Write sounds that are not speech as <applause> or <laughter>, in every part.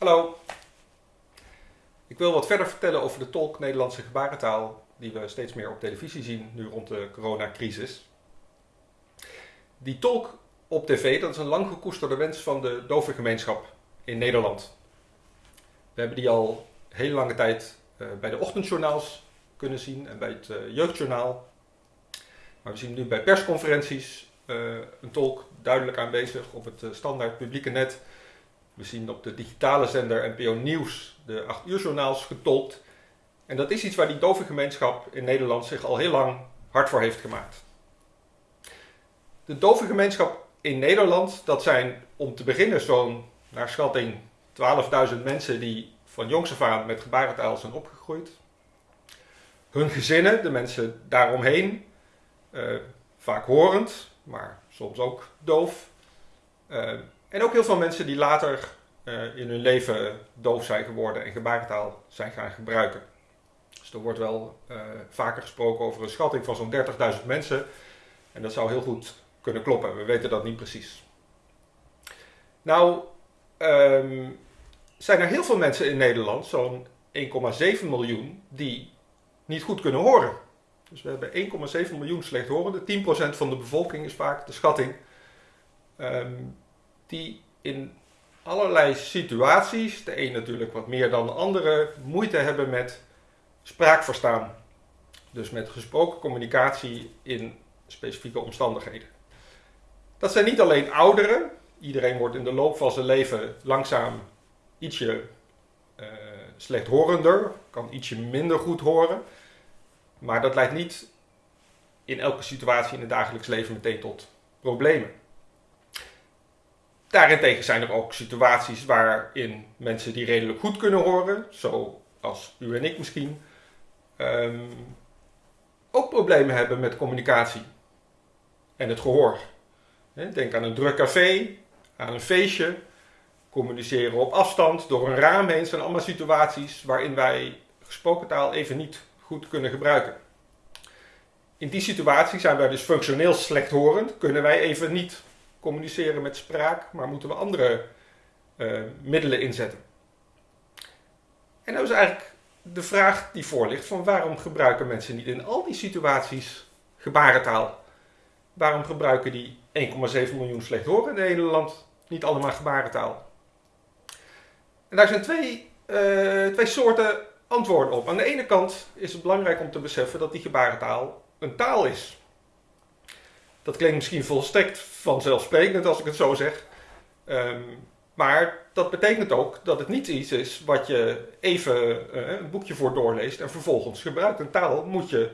Hallo. Ik wil wat verder vertellen over de tolk Nederlandse gebarentaal die we steeds meer op televisie zien nu rond de coronacrisis. Die tolk op tv, dat is een lang gekoesterde wens van de dove gemeenschap in Nederland. We hebben die al heel lange tijd uh, bij de ochtendjournaals kunnen zien en bij het uh, jeugdjournaal. Maar we zien nu bij persconferenties uh, een tolk duidelijk aanwezig op het standaard publieke net we zien op de digitale zender NPO Nieuws de 8 uur journaals getolkt. En dat is iets waar die dove gemeenschap in Nederland zich al heel lang hard voor heeft gemaakt. De dove gemeenschap in Nederland, dat zijn om te beginnen zo'n, naar schatting, 12.000 mensen die van jongs af aan met gebarentaal zijn opgegroeid. Hun gezinnen, de mensen daaromheen, uh, vaak horend, maar soms ook doof. Uh, en ook heel veel mensen die later uh, in hun leven doof zijn geworden en gebarentaal zijn gaan gebruiken. Dus er wordt wel uh, vaker gesproken over een schatting van zo'n 30.000 mensen. En dat zou heel goed kunnen kloppen. We weten dat niet precies. Nou, um, zijn er heel veel mensen in Nederland, zo'n 1,7 miljoen, die niet goed kunnen horen. Dus we hebben 1,7 miljoen slechthorenden. 10% van de bevolking is vaak de schatting. Um, die in allerlei situaties, de een natuurlijk wat meer dan de andere, moeite hebben met spraakverstaan. Dus met gesproken communicatie in specifieke omstandigheden. Dat zijn niet alleen ouderen. Iedereen wordt in de loop van zijn leven langzaam ietsje uh, slechthorender, kan ietsje minder goed horen. Maar dat leidt niet in elke situatie in het dagelijks leven meteen tot problemen. Daarentegen zijn er ook situaties waarin mensen die redelijk goed kunnen horen, zoals u en ik misschien, um, ook problemen hebben met communicatie en het gehoor. Denk aan een druk café, aan een feestje, communiceren op afstand, door een raam heen. zijn allemaal situaties waarin wij gesproken taal even niet goed kunnen gebruiken. In die situatie zijn wij dus functioneel slechthorend, kunnen wij even niet communiceren met spraak, maar moeten we andere uh, middelen inzetten. En dat is eigenlijk de vraag die voor ligt van waarom gebruiken mensen niet in al die situaties gebarentaal? Waarom gebruiken die 1,7 miljoen slechthorenden in Nederland niet allemaal gebarentaal? En daar zijn twee, uh, twee soorten antwoorden op. Aan de ene kant is het belangrijk om te beseffen dat die gebarentaal een taal is. Dat klinkt misschien volstrekt vanzelfsprekend als ik het zo zeg. Um, maar dat betekent ook dat het niet iets is wat je even uh, een boekje voor doorleest en vervolgens gebruikt. Een taal moet je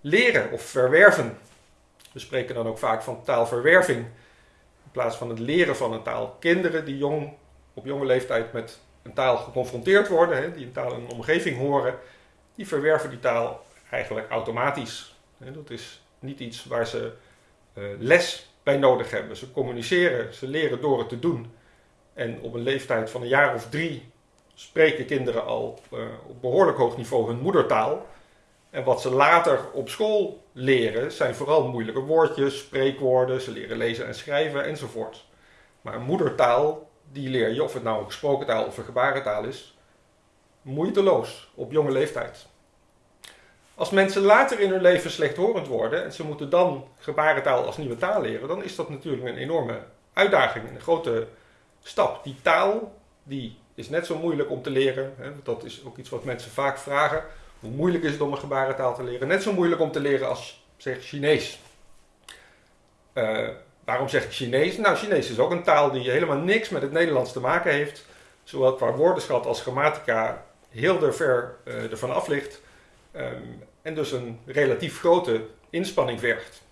leren of verwerven. We spreken dan ook vaak van taalverwerving in plaats van het leren van een taal. Kinderen die jong, op jonge leeftijd met een taal geconfronteerd worden, hè, die een taal in een omgeving horen, die verwerven die taal eigenlijk automatisch. Dat is niet iets waar ze les bij nodig hebben. Ze communiceren, ze leren door het te doen. En op een leeftijd van een jaar of drie spreken kinderen al uh, op behoorlijk hoog niveau hun moedertaal. En wat ze later op school leren zijn vooral moeilijke woordjes, spreekwoorden, ze leren lezen en schrijven enzovoort. Maar een moedertaal, die leer je, of het nou een gesproken taal of een gebarentaal is, moeiteloos op jonge leeftijd. Als mensen later in hun leven slechthorend worden en ze moeten dan gebarentaal als nieuwe taal leren, dan is dat natuurlijk een enorme uitdaging, een grote stap. Die taal die is net zo moeilijk om te leren. Hè, dat is ook iets wat mensen vaak vragen. Hoe moeilijk is het om een gebarentaal te leren? Net zo moeilijk om te leren als zeg Chinees. Uh, waarom zeg ik Chinees? Nou, Chinees is ook een taal die helemaal niks met het Nederlands te maken heeft. Zowel qua woordenschat als grammatica heel er ver uh, ervan af ligt. Um, en dus een relatief grote inspanning vergt.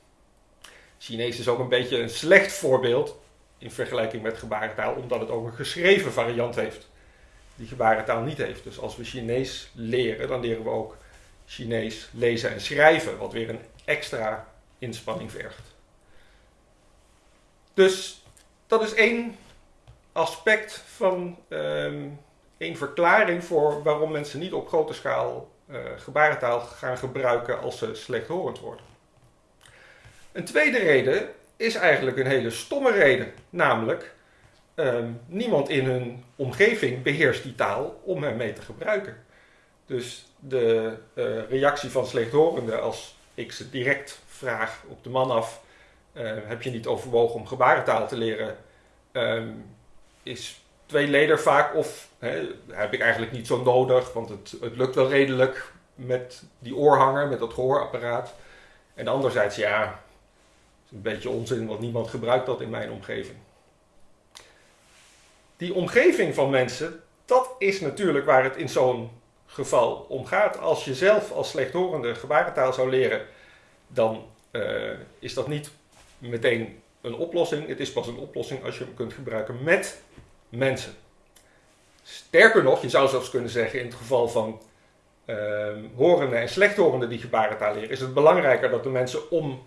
Chinees is ook een beetje een slecht voorbeeld in vergelijking met gebarentaal, omdat het ook een geschreven variant heeft die gebarentaal niet heeft. Dus als we Chinees leren, dan leren we ook Chinees lezen en schrijven, wat weer een extra inspanning vergt. Dus dat is één aspect van um, één verklaring voor waarom mensen niet op grote schaal gebarentaal gaan gebruiken als ze slechthorend worden. Een tweede reden is eigenlijk een hele stomme reden, namelijk ehm, niemand in hun omgeving beheerst die taal om hem mee te gebruiken. Dus de uh, reactie van slechthorenden als ik ze direct vraag op de man af, uh, heb je niet overwogen om gebarentaal te leren, um, is tweeleder vaak of hè, heb ik eigenlijk niet zo nodig, want het, het lukt wel redelijk met die oorhanger, met dat gehoorapparaat. En anderzijds, ja, is een beetje onzin, want niemand gebruikt dat in mijn omgeving. Die omgeving van mensen, dat is natuurlijk waar het in zo'n geval om gaat. Als je zelf als slechthorende gebarentaal zou leren, dan uh, is dat niet meteen een oplossing. Het is pas een oplossing als je hem kunt gebruiken met mensen. Sterker nog, je zou zelfs kunnen zeggen in het geval van uh, horenden en slechthorenden die gebarentaal leren, is het belangrijker dat de mensen om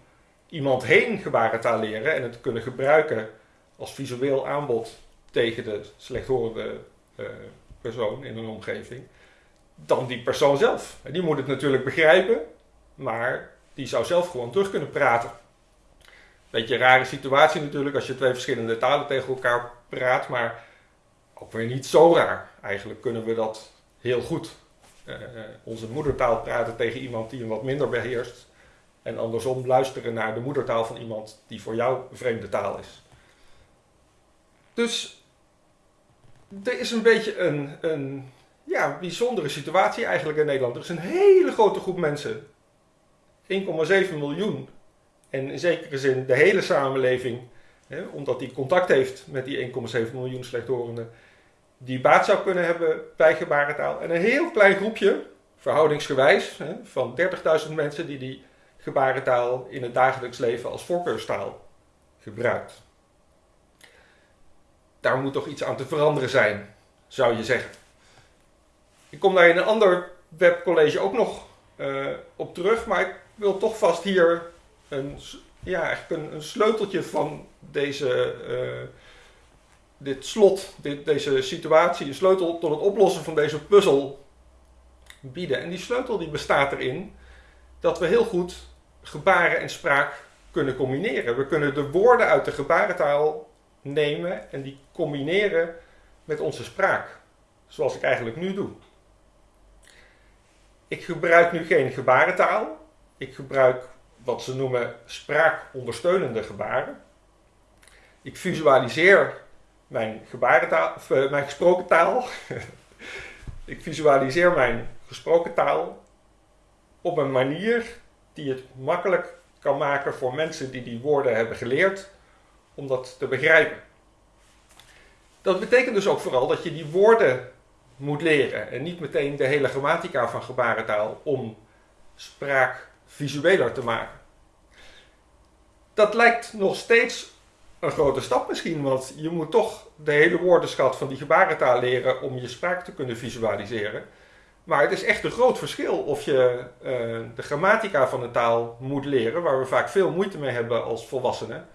iemand heen gebarentaal leren en het kunnen gebruiken als visueel aanbod tegen de slechthorende uh, persoon in een omgeving, dan die persoon zelf. Die moet het natuurlijk begrijpen, maar die zou zelf gewoon terug kunnen praten. Beetje een rare situatie natuurlijk als je twee verschillende talen tegen elkaar praat, maar ook weer niet zo raar. Eigenlijk kunnen we dat heel goed. Uh, onze moedertaal praten tegen iemand die hem wat minder beheerst. En andersom luisteren naar de moedertaal van iemand die voor jou een vreemde taal is. Dus er is een beetje een, een ja, bijzondere situatie eigenlijk in Nederland. Er is een hele grote groep mensen, 1,7 miljoen, en in zekere zin de hele samenleving, hè, omdat die contact heeft met die 1,7 miljoen slechthorenden, die baat zou kunnen hebben bij gebarentaal. En een heel klein groepje, verhoudingsgewijs, hè, van 30.000 mensen die die gebarentaal in het dagelijks leven als voorkeurstaal gebruikt. Daar moet toch iets aan te veranderen zijn, zou je zeggen. Ik kom daar in een ander webcollege ook nog uh, op terug, maar ik wil toch vast hier een, ja, eigenlijk een, een sleuteltje van deze, uh, dit slot, dit, deze situatie, een sleutel tot het oplossen van deze puzzel bieden. En die sleutel die bestaat erin dat we heel goed gebaren en spraak kunnen combineren. We kunnen de woorden uit de gebarentaal nemen en die combineren met onze spraak. Zoals ik eigenlijk nu doe. Ik gebruik nu geen gebarentaal. Ik gebruik wat ze noemen spraakondersteunende gebaren. Ik visualiseer mijn gebarentaal, of uh, mijn gesproken taal. <laughs> ik visualiseer mijn gesproken taal op een manier die het makkelijk kan maken voor mensen die die woorden hebben geleerd om dat te begrijpen. Dat betekent dus ook vooral dat je die woorden moet leren en niet meteen de hele grammatica van gebarentaal om spraak visueler te maken. Dat lijkt nog steeds een grote stap misschien, want je moet toch de hele woordenschat van die gebarentaal leren om je spraak te kunnen visualiseren. Maar het is echt een groot verschil of je uh, de grammatica van een taal moet leren, waar we vaak veel moeite mee hebben als volwassenen,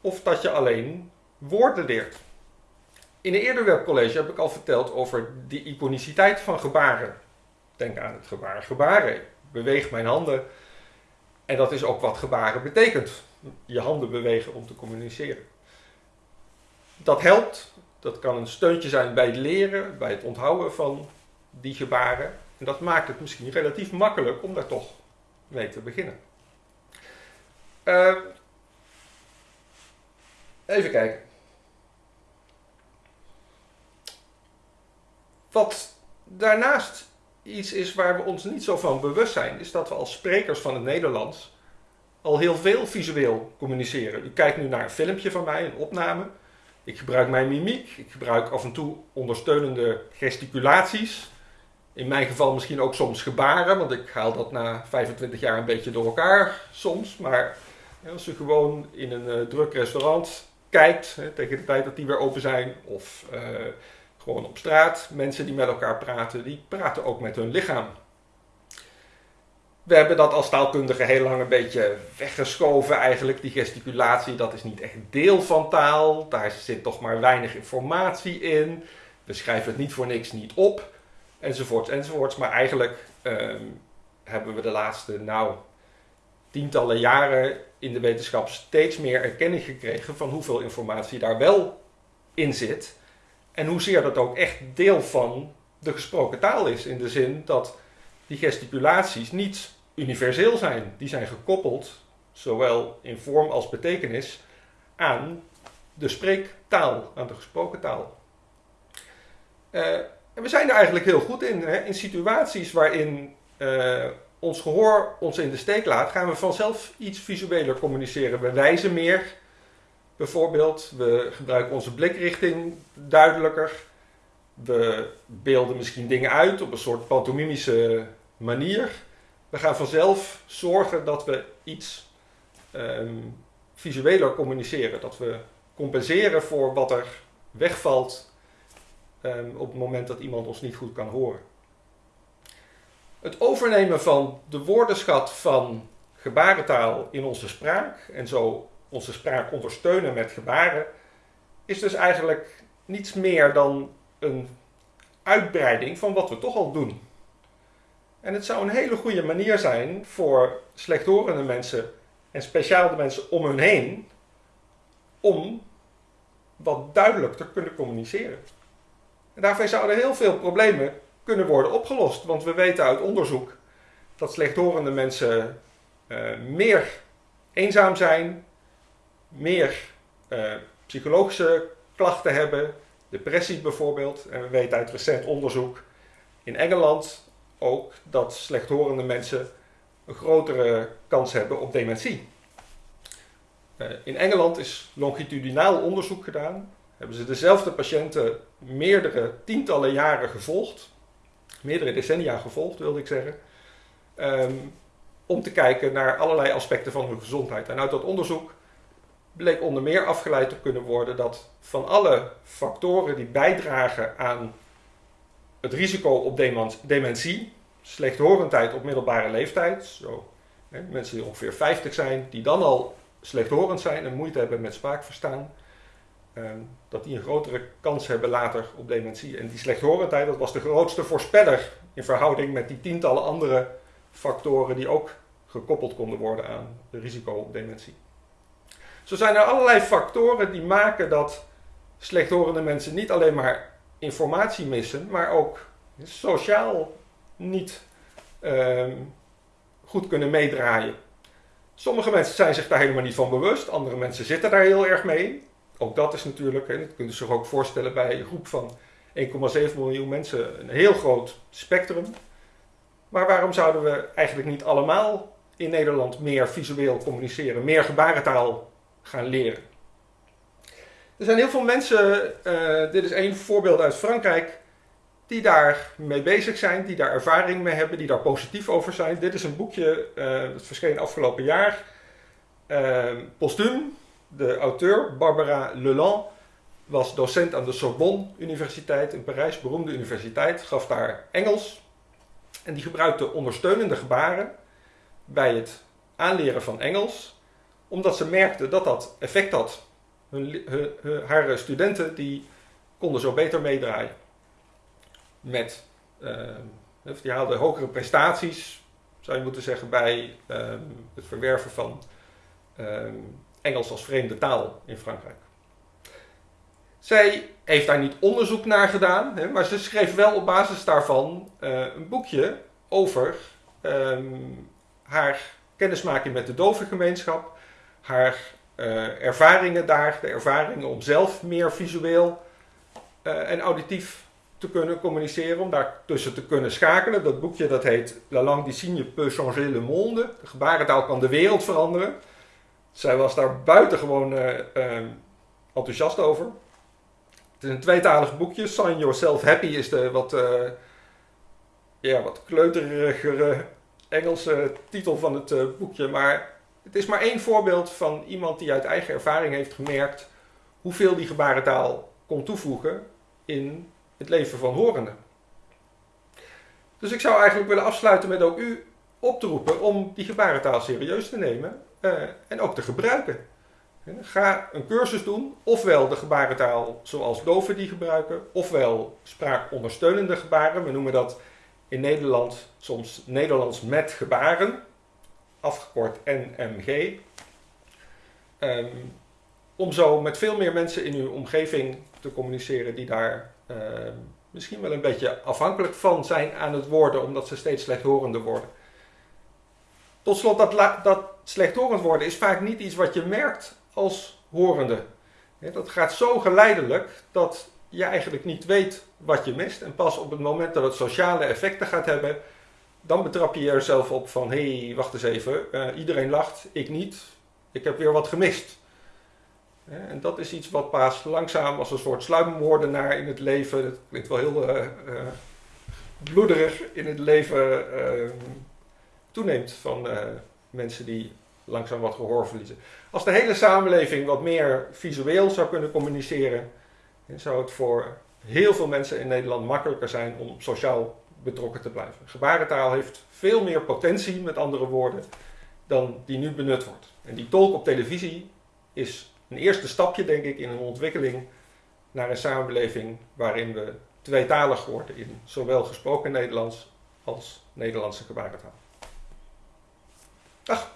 of dat je alleen woorden leert. In een eerder webcollege heb ik al verteld over de iconiciteit van gebaren. Denk aan het gebaar gebaren. Beweeg mijn handen. En dat is ook wat gebaren betekent. Je handen bewegen om te communiceren. Dat helpt. Dat kan een steuntje zijn bij het leren, bij het onthouden van die gebaren. En dat maakt het misschien relatief makkelijk om daar toch mee te beginnen. Uh, even kijken. Wat daarnaast iets is waar we ons niet zo van bewust zijn, is dat we als sprekers van het Nederlands al heel veel visueel communiceren. U kijkt nu naar een filmpje van mij, een opname. Ik gebruik mijn mimiek, ik gebruik af en toe ondersteunende gesticulaties. In mijn geval misschien ook soms gebaren, want ik haal dat na 25 jaar een beetje door elkaar soms. Maar als u gewoon in een uh, druk restaurant kijkt, tegen de tijd dat die weer open zijn, of uh, gewoon op straat, mensen die met elkaar praten, die praten ook met hun lichaam. We hebben dat als taalkundige heel lang een beetje weggeschoven eigenlijk. Die gesticulatie, dat is niet echt deel van taal. Daar zit toch maar weinig informatie in. We schrijven het niet voor niks niet op. Enzovoorts, enzovoorts. Maar eigenlijk um, hebben we de laatste, nou, tientallen jaren in de wetenschap steeds meer erkenning gekregen van hoeveel informatie daar wel in zit. En hoezeer dat ook echt deel van de gesproken taal is. In de zin dat die gesticulaties niet universeel zijn. Die zijn gekoppeld, zowel in vorm als betekenis, aan de spreektaal, aan de gesproken taal. Uh, en we zijn er eigenlijk heel goed in. Hè? In situaties waarin uh, ons gehoor ons in de steek laat, gaan we vanzelf iets visueler communiceren. We wijzen meer, bijvoorbeeld. We gebruiken onze blikrichting duidelijker. We beelden misschien dingen uit op een soort pantomimische manier. We gaan vanzelf zorgen dat we iets um, visueler communiceren. Dat we compenseren voor wat er wegvalt um, op het moment dat iemand ons niet goed kan horen. Het overnemen van de woordenschat van gebarentaal in onze spraak en zo onze spraak ondersteunen met gebaren, is dus eigenlijk niets meer dan een uitbreiding van wat we toch al doen. En het zou een hele goede manier zijn voor slechthorende mensen en speciaal de mensen om hun heen om wat duidelijk te kunnen communiceren. En daarmee zouden heel veel problemen kunnen worden opgelost. Want we weten uit onderzoek dat slechthorende mensen uh, meer eenzaam zijn, meer uh, psychologische klachten hebben, depressie bijvoorbeeld. En we weten uit recent onderzoek in Engeland ook dat slechthorende mensen een grotere kans hebben op dementie. Uh, in Engeland is longitudinaal onderzoek gedaan. Hebben ze dezelfde patiënten meerdere tientallen jaren gevolgd meerdere decennia gevolgd, wilde ik zeggen. Um, om te kijken naar allerlei aspecten van hun gezondheid. En uit dat onderzoek bleek onder meer afgeleid te kunnen worden dat van alle factoren die bijdragen aan het risico op dementie, slechthorendheid op middelbare leeftijd, zo, hè, mensen die ongeveer 50 zijn, die dan al slechthorend zijn en moeite hebben met spraakverstaan, Ehm, dat die een grotere kans hebben later op dementie. En die slechthorendheid, was de grootste voorspeller in verhouding met die tientallen andere factoren die ook gekoppeld konden worden aan het risico op dementie. Zo zijn er allerlei factoren die maken dat slechthorende mensen niet alleen maar informatie missen, maar ook sociaal niet uh, goed kunnen meedraaien. Sommige mensen zijn zich daar helemaal niet van bewust, andere mensen zitten daar heel erg mee ook dat is natuurlijk, en dat kunt u zich ook voorstellen bij een groep van 1,7 miljoen mensen, een heel groot spectrum. Maar waarom zouden we eigenlijk niet allemaal in Nederland meer visueel communiceren, meer gebarentaal gaan leren? Er zijn heel veel mensen, uh, dit is één voorbeeld uit Frankrijk, die daar mee bezig zijn, die daar ervaring mee hebben, die daar positief over zijn. Dit is een boekje, uh, dat verscheen afgelopen jaar, uh, postuum, de auteur, Barbara Leland, was docent aan de Sorbonne Universiteit in Parijs, beroemde universiteit, gaf daar Engels. En die gebruikte ondersteunende gebaren bij het aanleren van Engels, omdat ze merkte dat dat effect had. Hun, haar studenten die konden zo beter meedraaien. Met, uh, die haalden hogere prestaties, zou je moeten zeggen, bij uh, het verwerven van uh, Engels als vreemde taal in Frankrijk. Zij heeft daar niet onderzoek naar gedaan, hè, maar ze schreef wel op basis daarvan uh, een boekje over haar kennismaking met de dovengemeenschap, haar uh, ervaringen daar, de ervaringen om zelf meer visueel uh, en auditief te kunnen communiceren, om daar tussen te kunnen schakelen. Dat boekje dat heet La langue des signes peut changer le monde. De gebarentaal kan de wereld veranderen. Zij was daar buitengewoon uh, enthousiast over. Het is een tweetalig boekje. Sign Yourself Happy is de wat, ja, wat kleuterigere Engelse titel van het boekje. Maar het is maar één voorbeeld van iemand die uit eigen ervaring heeft gemerkt hoeveel die gebarentaal kon toevoegen in het leven van horenden. Dus ik zou eigenlijk willen afsluiten met ook u op te roepen om die gebarentaal serieus te nemen uh, en ook te gebruiken. Ga een cursus doen, ofwel de gebarentaal zoals doven die gebruiken, ofwel spraakondersteunende gebaren. We noemen dat in Nederland soms Nederlands met gebaren, afgekort NMG. Um, om zo met veel meer mensen in uw omgeving te communiceren die daar uh, misschien wel een beetje afhankelijk van zijn aan het worden, omdat ze steeds slechthorender worden. Tot slot, dat, dat slechthorend worden is vaak niet iets wat je merkt als horende. Dat gaat zo geleidelijk dat je eigenlijk niet weet wat je mist. En pas op het moment dat het sociale effecten gaat hebben, dan betrap je jezelf op van hé, hey, wacht eens even, uh, iedereen lacht, ik niet, ik heb weer wat gemist. En dat is iets wat pas langzaam als een soort sluimmoordenaar in het leven, dat klinkt wel heel uh, uh, bloederig, in het leven toeneemt van mensen die langzaam wat gehoor verliezen. Als de hele samenleving wat meer visueel zou kunnen communiceren, zou het voor heel veel mensen in Nederland makkelijker zijn om sociaal betrokken te blijven. Gebarentaal heeft veel meer potentie, met andere woorden, dan die nu benut wordt. En die tolk op televisie is een eerste stapje, denk ik, in een ontwikkeling naar een samenleving waarin we tweetalig worden in zowel gesproken Nederlands als Nederlandse gebarentaal. Ach.